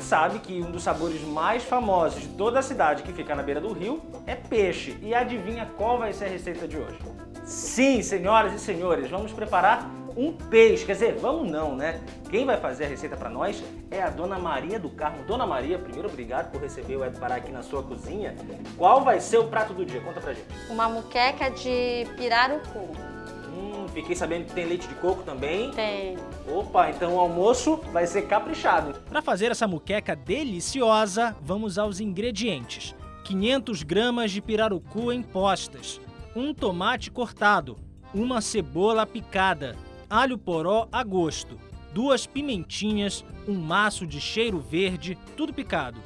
gente sabe que um dos sabores mais famosos de toda a cidade que fica na beira do rio é peixe. E adivinha qual vai ser a receita de hoje? Sim, senhoras e senhores, vamos preparar um peixe. Quer dizer, vamos não, né? Quem vai fazer a receita para nós é a Dona Maria do Carmo. Dona Maria, primeiro obrigado por receber o Ed Pará aqui na sua cozinha. Qual vai ser o prato do dia? Conta pra gente. Uma muqueca de pirarucu. Fiquei sabendo que tem leite de coco também. Tem. Opa, então o almoço vai ser caprichado. Para fazer essa muqueca deliciosa, vamos aos ingredientes. 500 gramas de pirarucu em postas, um tomate cortado, uma cebola picada, alho poró a gosto, duas pimentinhas, um maço de cheiro verde, tudo picado,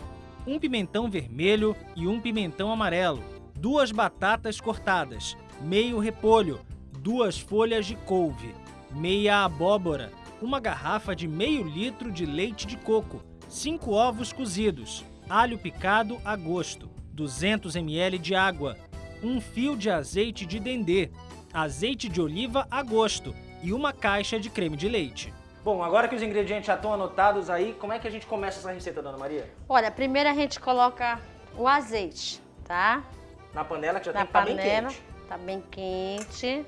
um pimentão vermelho e um pimentão amarelo, duas batatas cortadas, meio repolho, duas folhas de couve, meia abóbora, uma garrafa de meio litro de leite de coco, cinco ovos cozidos, alho picado a gosto, 200 ml de água, um fio de azeite de dendê, azeite de oliva a gosto e uma caixa de creme de leite. Bom, agora que os ingredientes já estão anotados aí, como é que a gente começa essa receita, Dona Maria? Olha, primeiro a gente coloca o azeite, tá? Na panela que já Na tem que estar bem panela, quente. tá bem quente.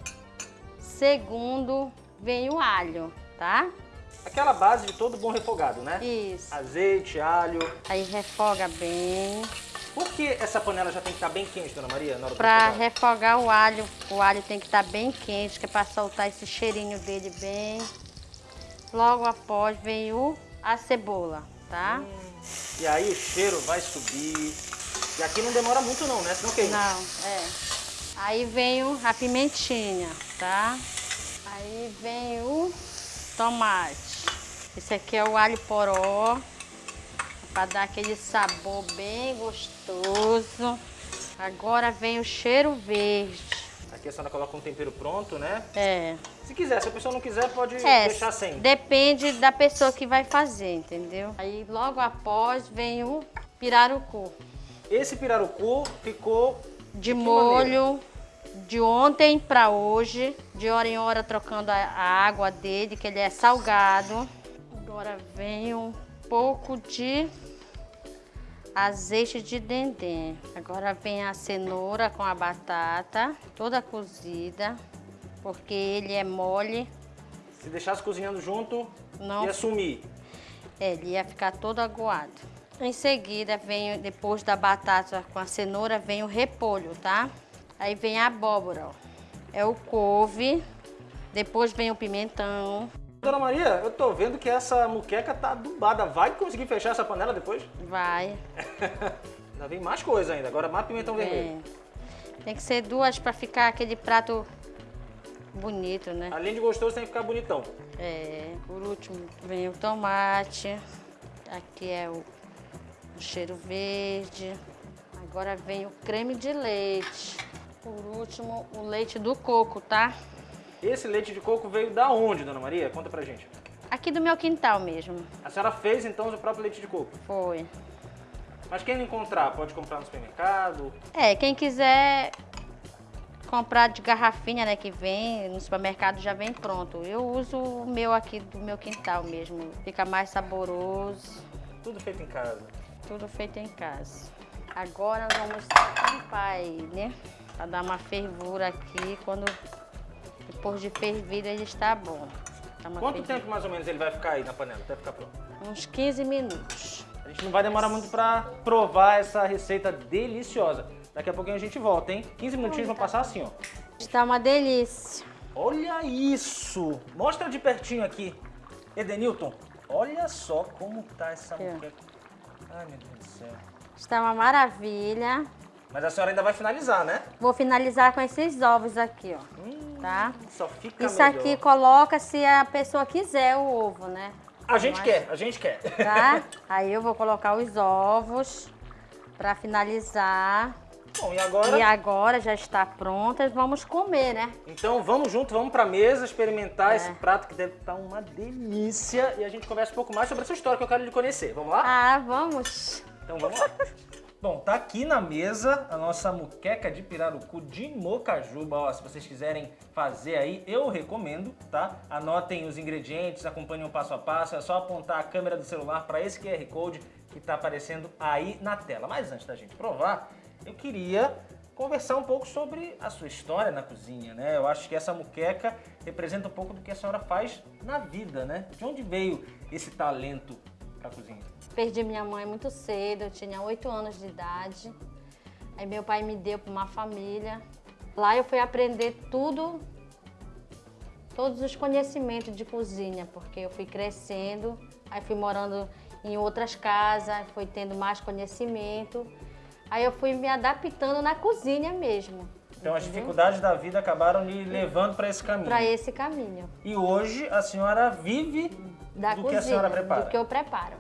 Segundo, vem o alho, tá? Aquela base de todo bom refogado, né? Isso. Azeite, alho. Aí refoga bem. Por que essa panela já tem que estar bem quente, Dona Maria, na hora Pra refogar? o alho, o alho tem que estar bem quente, que é pra soltar esse cheirinho dele bem. Logo após vem o, a cebola, tá? E aí o cheiro vai subir. E aqui não demora muito não, né? Senão queima. Não, é. Aí vem a pimentinha, tá? Aí vem o tomate. Esse aqui é o alho poró, para dar aquele sabor bem gostoso. Agora vem o cheiro verde. Aqui a senhora coloca um tempero pronto, né? É. Se quiser, se a pessoa não quiser, pode É, deixar sem. depende da pessoa que vai fazer, entendeu? Aí logo após vem o pirarucu. Esse pirarucu ficou De molho de ontem para hoje, de hora em hora trocando a, a água dele, que ele é salgado. Agora vem um pouco de azeite de dendê. Agora vem a cenoura com a batata, toda cozida, porque ele é mole, Se deixasse cozinhando junto, Não. ia sumir. é, ele ia ficar todo aguado. Em seguida, vem, depois da batata com a cenoura, vem o repolho, tá? Aí vem a abóbora, ó. É o couve, depois vem o pimentão, Dona Maria, eu tô vendo que essa muqueca tá adubada. Vai conseguir fechar essa panela depois? vai. Ainda vem mais coisa ainda. Agora mais pimentão vermelho. É. Tem que ser duas para ficar aquele prato bonito, né? Além de gostoso, tem que ficar bonitão. É, por último vem o tomate, aqui é o, o cheiro verde, agora vem o creme de leite, por último o leite do coco, tá? Esse leite de coco veio da onde, Dona Maria? Conta pra gente. Aqui do meu quintal mesmo, A senhora fez, então, o próprio leite de coco. foi. Mas quem não encontrar, pode comprar no supermercado. É, quem quiser comprar de garrafinha, né, que vem, no supermercado já vem pronto. Eu uso o meu aqui do meu quintal mesmo, fica mais saboroso. Tudo feito em casa. Tudo feito em casa. Agora vamos tampar ele, né? Pra dar uma fervura aqui. Quando depois de fervido ele está bom. Uma Quanto fervida. tempo mais ou menos ele vai ficar aí na panela até ficar pronto? Uns 15 minutos. A gente não vai demorar muito pra provar essa receita deliciosa. Daqui a pouquinho a gente volta, hein? 15 minutinhos vão passar assim, ó. Está uma delícia. Olha isso! Mostra de pertinho aqui. Edenilton, olha só como tá essa Aqui, muqueca. Ai, meu Deus do céu. Está uma maravilha. Mas a senhora ainda vai finalizar, né? Vou finalizar com esses ovos aqui, ó. Tá? Só fica Isso melhor. aqui coloca se a pessoa quiser o ovo, né? A gente Mas- quer, a gente quer. Tá? Aí eu vou colocar os ovos para finalizar. Bom, e agora? E agora já está pronta, vamos comer, né? Então vamos junto, vamos pra mesa experimentar É. esse prato que deve estar uma delícia. E a gente conversa um pouco mais sobre essa história que eu quero lhe conhecer. Vamos lá? Ah, vamos. Então vamos lá. Bom, tá aqui na mesa a nossa muqueca de pirarucu de mocajuba. Ó, se vocês quiserem fazer aí, eu recomendo, tá? Anotem os ingredientes, acompanhem o passo a passo. É só apontar a câmera do celular para esse QR Code que está aparecendo aí na tela. Mas antes da gente provar, eu queria conversar um pouco sobre a sua história na cozinha, né? Eu acho que essa muqueca representa um pouco do que a senhora faz na vida, né? De onde veio esse talento para a cozinha? Perdi minha mãe muito cedo, eu tinha 8 anos de idade. Aí meu pai me deu para uma família. Lá eu fui aprender tudo, todos os conhecimentos de cozinha, porque eu fui crescendo, aí fui morando em outras casas, fui tendo mais conhecimento. Aí eu fui me adaptando na cozinha mesmo. Então as dificuldades da vida acabaram me levando para esse caminho. Para esse caminho. E hoje a senhora vive da do cozinha, que a senhora prepara. Do que eu preparo.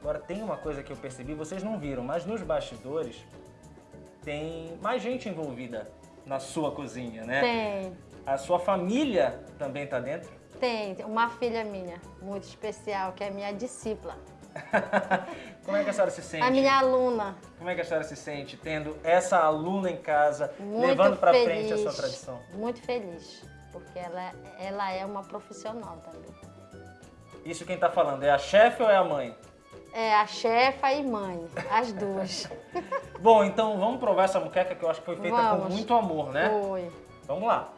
Agora tem uma coisa que eu percebi, vocês não viram, mas nos bastidores tem mais gente envolvida na sua cozinha, né? Tem. A sua família também está dentro? Tem, uma filha minha, muito especial, que é minha discípula. Como é que a senhora se sente? A minha aluna. Como é que a senhora se sente tendo essa aluna em casa, Muito levando para frente a sua tradição? Muito feliz, porque ela, ela é uma profissional também. Isso quem está falando, é a chefe ou é a mãe? É a chefa e mãe, as duas. Bom, então vamos provar essa muqueca que eu acho que foi feita Vamos. com muito amor, né? Foi. Vamos lá.